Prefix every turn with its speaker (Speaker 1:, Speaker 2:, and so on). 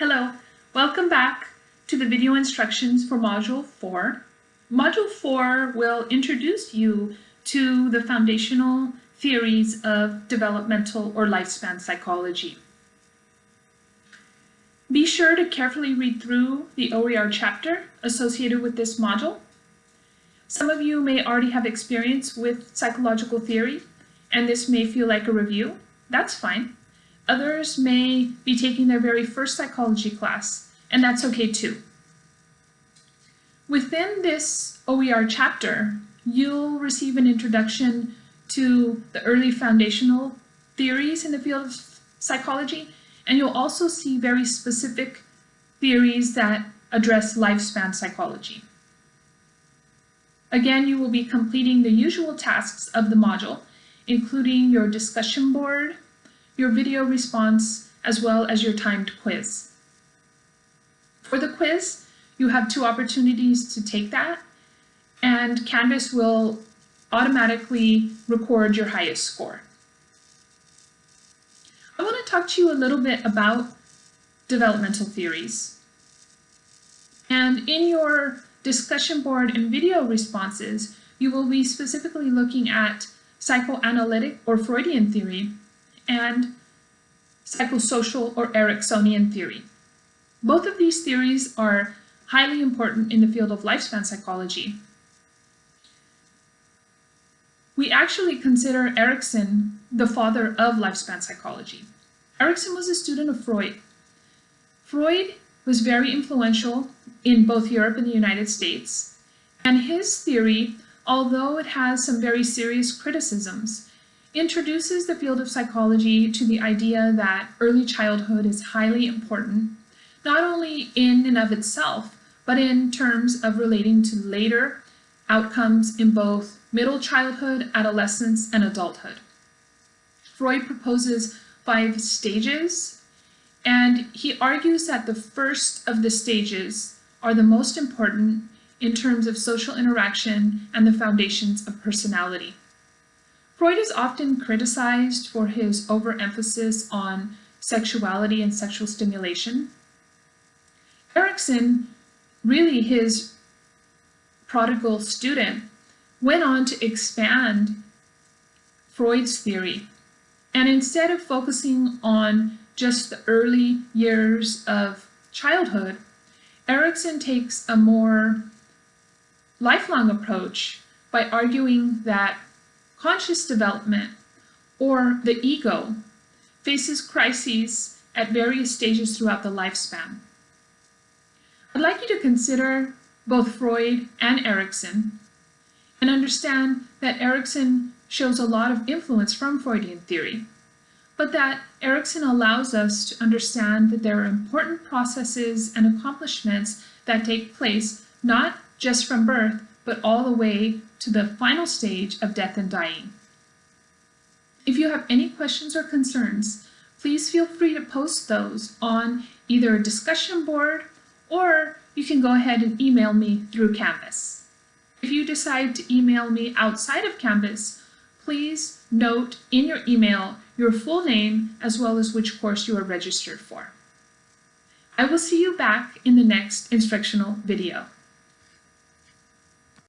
Speaker 1: Hello, welcome back to the video instructions for Module 4. Module 4 will introduce you to the foundational theories of developmental or lifespan psychology. Be sure to carefully read through the OER chapter associated with this module. Some of you may already have experience with psychological theory, and this may feel like a review. That's fine. Others may be taking their very first psychology class, and that's okay too. Within this OER chapter, you'll receive an introduction to the early foundational theories in the field of psychology, and you'll also see very specific theories that address lifespan psychology. Again, you will be completing the usual tasks of the module, including your discussion board, your video response, as well as your timed quiz. For the quiz, you have two opportunities to take that, and Canvas will automatically record your highest score. I want to talk to you a little bit about developmental theories. And in your discussion board and video responses, you will be specifically looking at psychoanalytic or Freudian theory and psychosocial or Ericksonian theory. Both of these theories are highly important in the field of lifespan psychology. We actually consider Erikson the father of lifespan psychology. Erikson was a student of Freud. Freud was very influential in both Europe and the United States, and his theory, although it has some very serious criticisms, introduces the field of psychology to the idea that early childhood is highly important, not only in and of itself, but in terms of relating to later outcomes in both middle childhood, adolescence, and adulthood. Freud proposes five stages, and he argues that the first of the stages are the most important in terms of social interaction and the foundations of personality. Freud is often criticized for his overemphasis on sexuality and sexual stimulation. Erikson, really his prodigal student, went on to expand Freud's theory. And instead of focusing on just the early years of childhood, Erikson takes a more lifelong approach by arguing that conscious development, or the ego, faces crises at various stages throughout the lifespan. I'd like you to consider both Freud and Erikson and understand that Erikson shows a lot of influence from Freudian theory, but that Erikson allows us to understand that there are important processes and accomplishments that take place not just from birth, but all the way to the final stage of death and dying. If you have any questions or concerns, please feel free to post those on either a discussion board or you can go ahead and email me through Canvas. If you decide to email me outside of Canvas, please note in your email your full name as well as which course you are registered for. I will see you back in the next instructional video.